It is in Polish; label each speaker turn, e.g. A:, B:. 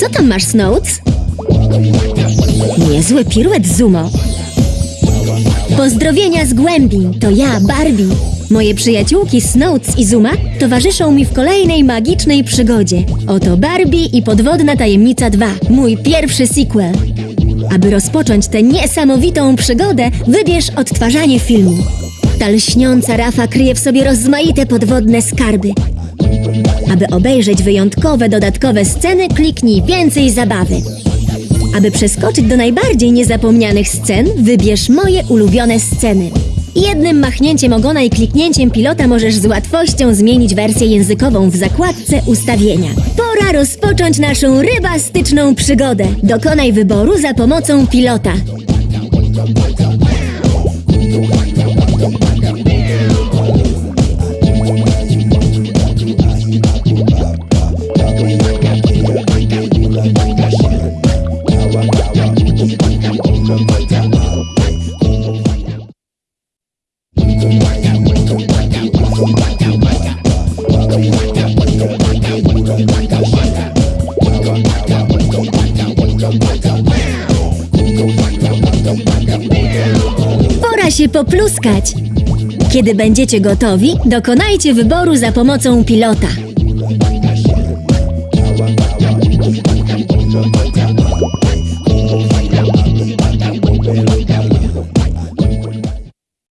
A: Co tam masz, Snowds? Niezły piruet, Zumo. Pozdrowienia z głębi, to ja, Barbie. Moje przyjaciółki Snowds i Zuma towarzyszą mi w kolejnej magicznej przygodzie. Oto Barbie i Podwodna Tajemnica 2, mój pierwszy sequel. Aby rozpocząć tę niesamowitą przygodę, wybierz odtwarzanie filmu. Ta lśniąca rafa kryje w sobie rozmaite podwodne skarby. Aby obejrzeć wyjątkowe dodatkowe sceny, kliknij więcej zabawy. Aby przeskoczyć do najbardziej niezapomnianych scen, wybierz moje ulubione sceny. Jednym machnięciem ogona i kliknięciem pilota możesz z łatwością zmienić wersję językową w zakładce ustawienia. Pora rozpocząć naszą rybastyczną przygodę. Dokonaj wyboru za pomocą pilota. Pora się popluskać. Kiedy będziecie gotowi, dokonajcie wyboru za pomocą pilota.